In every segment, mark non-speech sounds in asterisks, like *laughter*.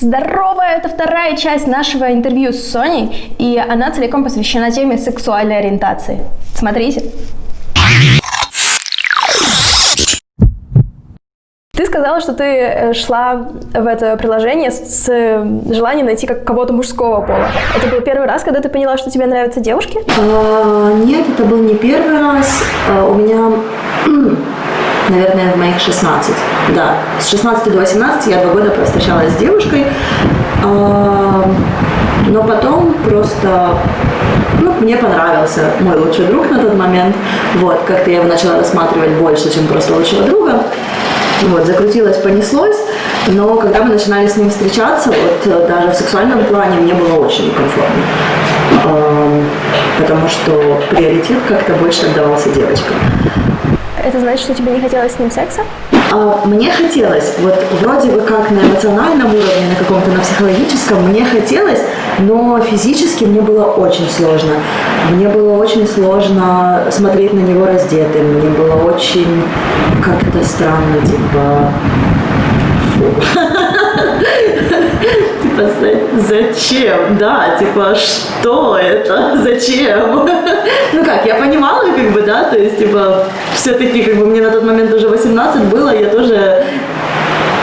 Здорово! Это вторая часть нашего интервью с Соней, и она целиком посвящена теме сексуальной ориентации. Смотрите. Ты сказала, что ты э, шла в это приложение с желанием найти как кого-то мужского пола. Это был первый раз, когда ты поняла, что тебе нравятся девушки? А, нет, это был не первый раз. А, у меня *clears throat* наверное, моих 16. Да, с 16 до 18 я два года встречалась с девушкой, а, но потом просто ну, мне понравился мой лучший друг на тот момент. Вот, как-то я его начала рассматривать больше, чем просто лучшего друга. Вот, закрутилось, понеслось, но когда мы начинали с ним встречаться, вот даже в сексуальном плане мне было очень некомфортно. Потому что приоритет как-то больше отдавался девочкам. Это значит, что тебе не хотелось с ним секса? А, мне хотелось, вот вроде бы как на эмоциональном уровне, на каком-то на психологическом, мне хотелось, но физически мне было очень сложно. Мне было очень сложно смотреть на него раздетым, мне было очень как-то странно, типа... Фу. *laughs* *laughs* Типа, зачем? Да, типа, что это? *laughs* Зачем? *laughs* Ну как, я понимала, как бы, да, то есть, типа, все-таки, как бы, мне на тот момент уже 18 было, я тоже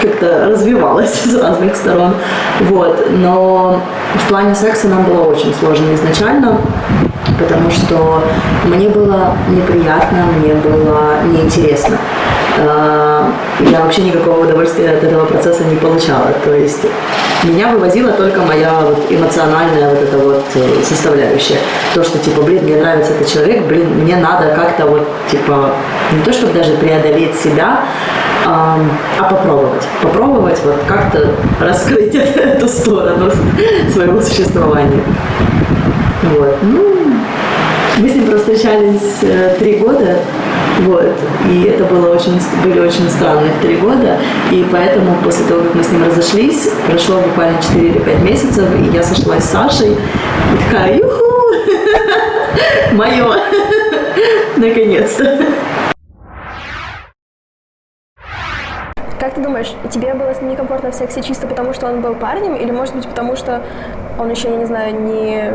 как-то развивалась с разных сторон. Вот. Но в плане секса нам было очень сложно изначально, потому что мне было неприятно, мне было неинтересно. А, я вообще никакого удовольствия от этого процесса не получала. То есть меня вывозила только моя вот эмоциональная вот эта вот э, составляющая. То, что типа, блин, мне нравится этот человек, блин, мне надо как-то вот типа, не то чтобы даже преодолеть себя, а, а попробовать. Попробовать вот как-то раскрыть *laughs* эту сторону *laughs* своего существования. Вот. Ну, мы с ним встречались э, три года, вот. И это было очень, были очень странные три года. И поэтому после того, как мы с ним разошлись, прошло буквально 4 или 5 месяцев, и я сошлась с Сашей. И такая, юху! *laughs* Мое! *laughs* Наконец-то! Как ты думаешь, тебе было с ним некомфортно в сексе чисто потому, что он был парнем, или может быть потому, что он еще, я не знаю, не,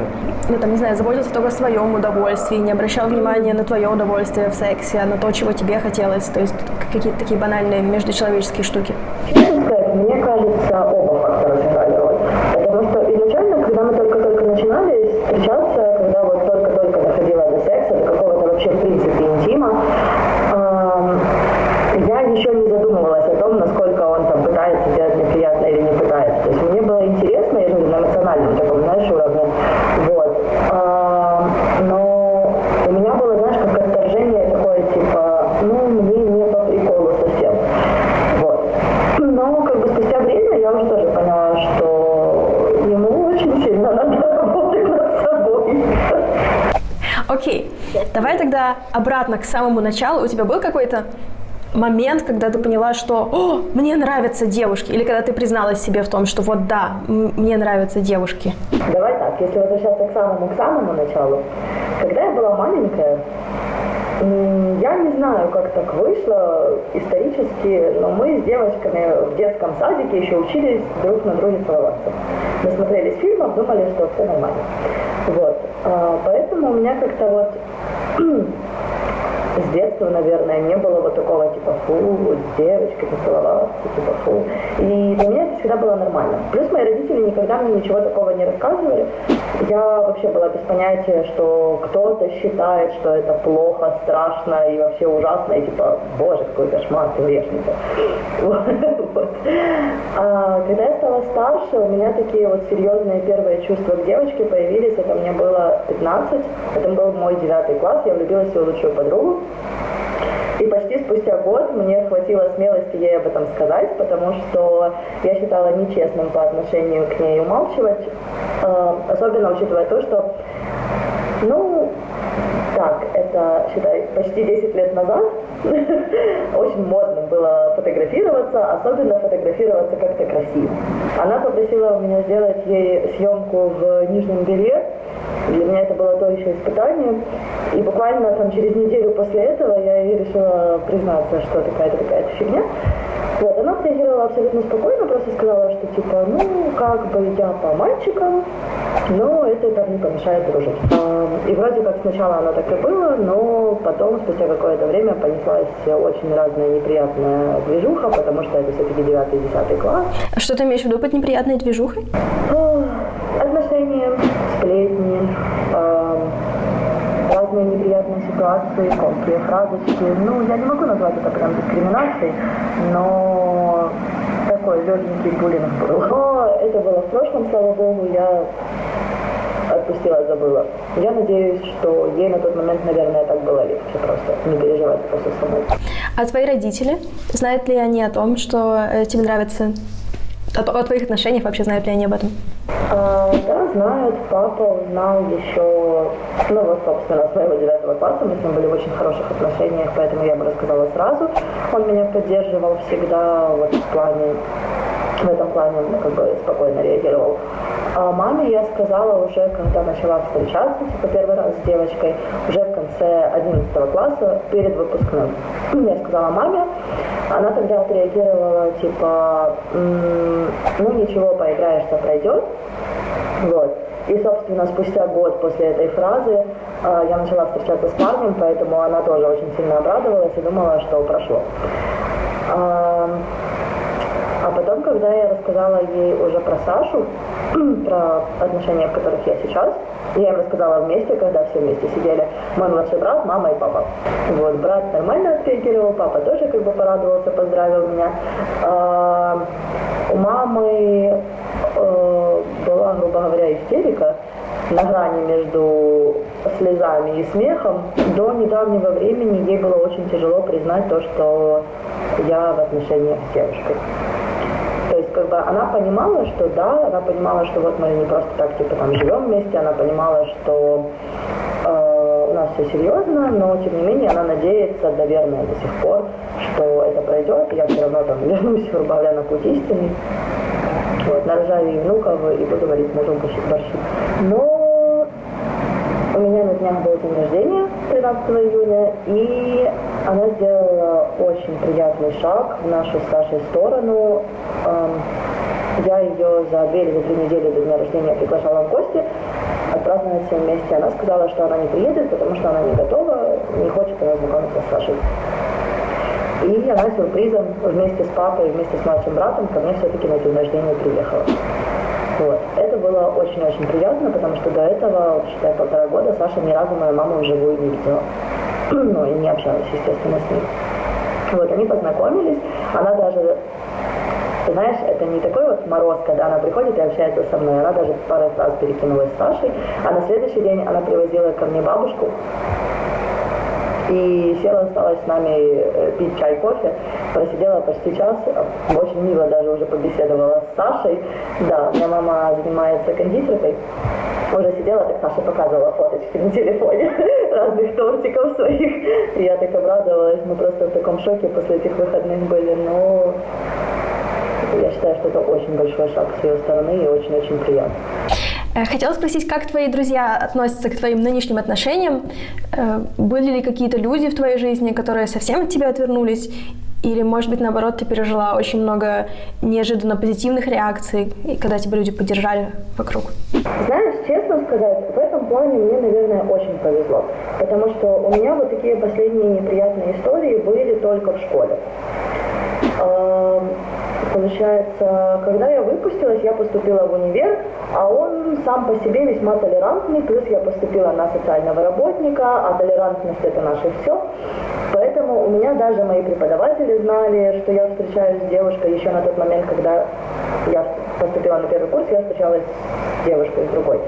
ну там, не знаю, заботился только о своем удовольствии, не обращал внимания на твое удовольствие в сексе, а на то, чего тебе хотелось, то есть какие-то такие банальные междучеловеческие штуки? Мне кажется, оба фактора сыграли роль. Потому что изначально, когда мы только-только начинали встречаться, когда вот только-только доходило до секса, до какого-то вообще в принципе интима, я еще не задумывалась о том, насколько он там пытается сделать мне приятно или не пытается. То есть мне было интересно, я же на эмоциональном таком, знаешь, уровне. Вот. А, но у меня было, знаешь, как отторжение такое, типа, ну, мне не по приколу совсем. Вот. Но как бы спустя время я уже тоже поняла, что ему очень сильно надо работать над собой. Окей, okay. Давай тогда обратно к самому началу. У тебя был какой-то момент, когда ты поняла, что О, мне нравятся девушки, или когда ты призналась себе в том, что вот да, мне нравятся девушки? Давай так, если возвращаться к самому, к самому началу. Когда я была маленькая, я не знаю, как так вышло исторически, но мы с девочками в детском садике еще учились друг на друге целоваться. Мы смотрели фильмов, думали, что все нормально. Вот. А, поэтому у меня как-то вот с детства, наверное, не было вот такого типа фу, с девочкой поцеловаться, типа фу. И для меня это всегда было нормально. Плюс мои родители никогда мне ничего такого не рассказывали. Я вообще была без понятия, что кто-то считает, что это плохо, страшно и вообще ужасно, и типа, боже, какой кошмар, ты грешница. А когда я стала старше, у меня такие вот серьезные первые чувства к девочке появились, это мне было 15, это был мой девятый класс, я влюбилась в свою лучшую подругу. И почти спустя год мне хватило смелости ей об этом сказать, потому что я считала нечестным по отношению к ней умалчивать, э, особенно учитывая то, что, это, считай, почти 10 лет назад *laughs* очень модно было фотографироваться, особенно фотографироваться как-то красиво. Она попросила у меня сделать ей съемку в нижнем белье, для меня это было то еще испытание. И буквально там через неделю после этого я ей решила признаться, что такая-то такая-то фигня. Вот, она отреагировала отреагировала абсолютно спокойно, просто сказала, что типа, ну, как бы я по мальчикам, но это так не помешает дружить. А, И вроде как сначала оно так и было, но потом, спустя какое-то время, понеслась очень разная неприятная движуха, потому что это все-таки 9-10 класс. А что ты имеешь в виду под неприятной движухой? Отношения, сплетни, эм, разные неприятные ситуации, колкие фразочки. Ну, я не могу назвать это прям дискриминацией, но такой легенький буллинг был. Но это было в прошлом, слава богу, я отпустила, забыла. Я надеюсь, что ей на тот момент, наверное, так было легче просто, не переживать просто самой. А твои родители, знают ли они о том, что э, тебе нравится, о, о твоих отношениях, вообще знают ли они об этом? А, да, знают. Папа узнал еще, ну вот, собственно, с моего девятого класса. Мы с ним были в очень хороших отношениях, поэтому я бы рассказала сразу. Он меня поддерживал всегда вот в плане, в этом плане ну, как бы спокойно реагировал. А маме я сказала уже, когда начала встречаться, типа первый раз с девочкой, уже в конце 11 класса, перед выпускным. Я сказала маме, она тогда отреагировала, типа, «М, ну ничего, поиграешься, пройдет. Вот. И, собственно, спустя год после этой фразы э, я начала встречаться с парнем, поэтому она тоже очень сильно обрадовалась и думала, что прошло. А, а потом, когда я рассказала ей уже про Сашу, *clears throat* про отношения, в которых я сейчас, я им рассказала вместе, когда все вместе сидели. Мой младший брат, мама и папа. Вот, брат нормально отреагировал, папа тоже как бы порадовался, поздравил меня. А, у мамы э, была, грубо говоря, истерика на грани между слезами и смехом. До недавнего времени ей было очень тяжело признать то, что я в отношениях с девушкой. Как бы она понимала, что да, она понимала, что вот мы не просто так, типа, там живем вместе, она понимала, что э, у нас все серьезно, но тем не менее она надеется, наверное, до сих пор, что это пройдет, и я все равно там *laughs* вернусь, грубо говоря, на путь истины. Вот, нарожаю ей внуков и буду варить мужу борщи. Но у меня на днях был день рождения, 13 июня, и она сделала очень приятный шаг в нашу с Сашей сторону. Эм, Я ее за две или три недели до дня рождения приглашала в гости, отпраздновать все вместе. Она сказала, что она не приедет, потому что она не готова, не хочет она знакомиться с Сашей. И она сюрпризом вместе с папой, вместе с младшим братом ко мне все-таки на день рождения приехала. Вот. Это было очень-очень приятно, потому что до этого, считай, полтора года Саша ни разу мою маму вживую не видела. Ну, и не общалась, естественно, с ней. Вот, они познакомились, она даже, знаешь, это не такой вот мороз, когда она приходит и общается со мной, она даже пару раз перекинулась с Сашей, а на следующий день она привозила ко мне бабушку, и села, осталась с нами э, пить чай, кофе. Просидела почти час, очень мило даже уже побеседовала с Сашей. Да, меня мама занимается кондитеркой. Уже сидела, так Саша показывала фоточки на телефоне *laughs* разных тортиков своих. И я так обрадовалась, мы просто в таком шоке после этих выходных были. Но я считаю, что это очень большой шаг с ее стороны и очень-очень приятно. Э, Хотела спросить, как твои друзья относятся к твоим нынешним отношениям? Э, Были ли какие-то люди в твоей жизни, которые совсем от тебя отвернулись? Или, может быть, наоборот, ты пережила очень много неожиданно позитивных реакций, и когда тебя люди поддержали вокруг? Знаешь, честно сказать, в этом плане мне, наверное, очень повезло. Потому что у меня вот такие последние неприятные истории были только в школе. Эм, Получается, когда я выпустилась, я поступила в универ, а он сам по себе весьма толерантный, плюс я поступила на социального работника, а толерантность это наше все. Поэтому у меня даже мои преподаватели знали, что я встречаюсь с девушкой еще на тот момент, когда я поступила на первый курс, я встречалась с девушкой, с другой.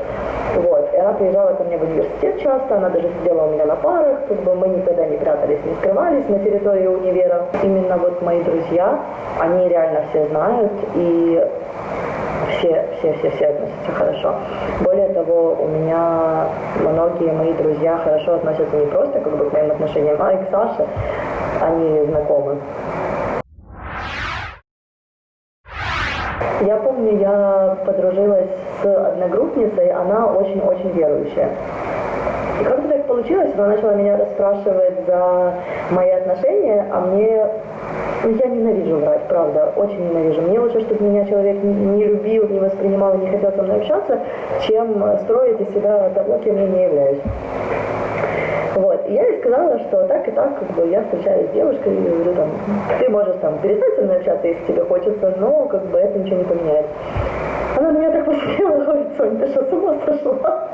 Она приезжала ко мне в университет часто, она даже сидела у меня на парах, как бы мы никогда не прятались, не скрывались на территории универа. Именно вот мои друзья, они реально все знают, и все, все, все, все относятся хорошо. Более того, у меня многие мои друзья хорошо относятся не просто как бы к моим отношениям, а и к Саше. Они знакомы. Я подружилась с одногруппницей, она очень-очень верующая. И как-то так получилось, она начала меня расспрашивать за мои отношения, а мне ну, я ненавижу врать, правда, очень ненавижу. Мне лучше, чтобы меня человек не любил, не воспринимал, не хотел со мной общаться, чем строить из себя того, кем я не являюсь. Сказала, что так и так, как бы, я встречаюсь с девушкой и говорю, там, ты можешь там перестать со мной общаться, если тебе хочется, но как бы это ничего не поменяет. Она на меня так посмотрела, говорит, Соня, ты что, с ума сошла?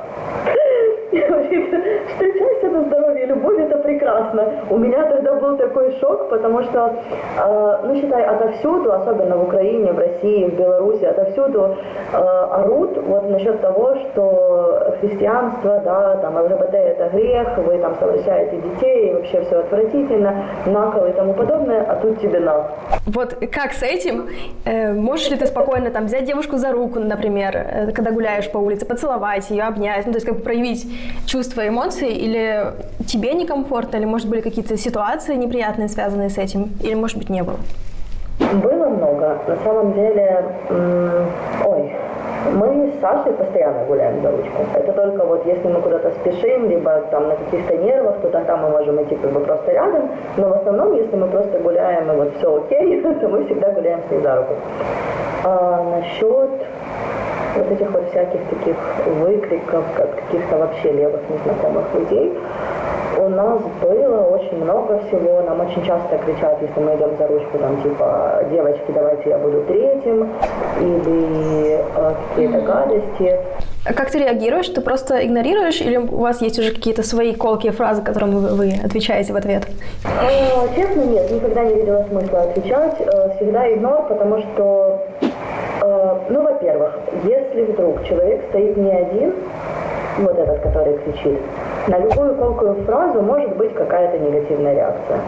Говорит, *laughs* встречайся на здоровье, любовь это прекрасно. У меня тогда был такой шок, потому что, э, ну считай, отовсюду, особенно в Украине, в России, в Беларуси, отовсюду э, орут вот насчет того, что христианство, да, там ЛГБТ это грех, вы там совращаете детей, и вообще все отвратительно, накол и тому подобное, а тут тебе на. Вот как с этим? Э, можешь ли ты спокойно там взять девушку за руку, например, э, когда гуляешь по улице, поцеловать ее, обнять, ну то есть как бы проявить чувства, эмоции, или тебе некомфортно, или, может, были какие-то ситуации неприятные, связанные с этим, или, может быть, не было? Было много. На самом деле, ой, мы с Сашей постоянно гуляем за ручку. Это только вот если мы куда-то спешим, либо там на каких-то нервах, то тогда мы можем идти как бы просто рядом. Но в основном, если мы просто гуляем и вот все окей, *laughs* то мы всегда гуляем с ней за руку. А насчет вот этих вот всяких таких выкриков, как каких-то вообще левых незнакомых людей, у нас было очень много всего. Нам очень часто кричат, если мы идем за ручку, там типа, девочки, давайте я буду третьим, или э, какие-то гадости. А как ты реагируешь? Ты просто игнорируешь, или у вас есть уже какие-то свои колкие фразы, которым вы, вы отвечаете в ответ? Э, честно, нет, никогда не видела смысла отвечать. Э, всегда игнор, потому что Э, ну, во-первых, если вдруг человек стоит не один, вот этот, который кричит, на любую колкую фразу может быть какая-то негативная реакция.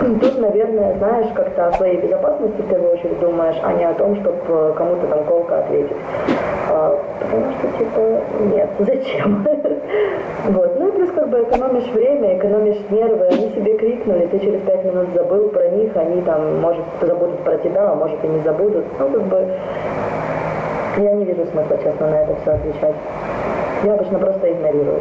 *clears throat* Тут, наверное, знаешь, как-то о своей безопасности в первую очередь думаешь, а не о том, чтобы э, кому-то там колко ответить. А, потому что, типа, нет, *laughs* зачем? вот. Ну и плюс как бы экономишь время, экономишь нервы, они себе крикнули, ты через пять минут забыл про них, они там, может, забудут про тебя, а может и не забудут. Ну, как бы, я не вижу смысла, честно, на это все отвечать. Я обычно просто игнорирую.